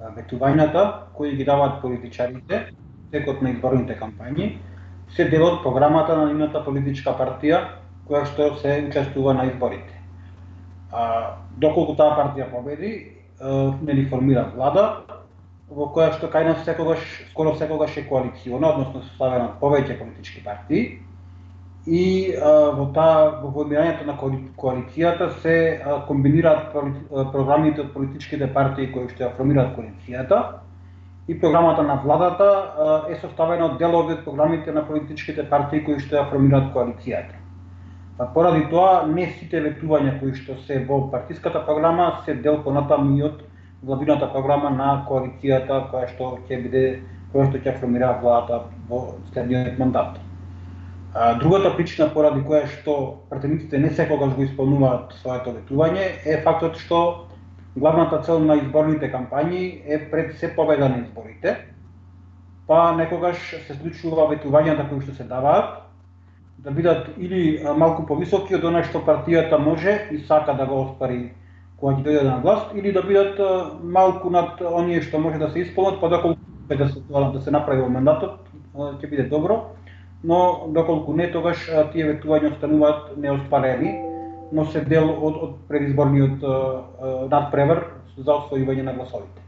ветувањата кои ги даваат политичарите текот на изборните кампањи се дел од програмата на нивната политичка партија која што се учествува на изборите. А, доколку таа партија победи, нели формира влада во која што кај нас секогаш скоро секогаш е коалициона, односно составена од повеќе политички партии и а, во таа во формирањето на коалицијата се а, комбинираат програмите од политичките партии кои што ја формираат коалицијата и програмата на владата а, е составена од делови од програмите на политичките партии кои што ја формираат коалицијата. А, поради тоа не сите ветувања кои што се во партиската програма се дел понатаму и од владината програма на коалицијата која што ќе биде која што ќе формира владата во следниот мандат. А, другата причина поради која што претендентите не секогаш го исполнуваат своето ветување е фактот што главната цел на изборните кампањи е пред се победа на изборите, па некогаш се случува ветувањата кои што се даваат да бидат или малку повисоки од она што партијата може и сака да го оспари кога ќе дојде на власт, или да бидат малку над оние што може да се исполнат, па доколку да се да се направи во мандатот, ќе биде добро но доколку не тогаш тие ветувања остануваат неоспарени, но се дел од, од предизборниот надпревар за освојување на гласовите.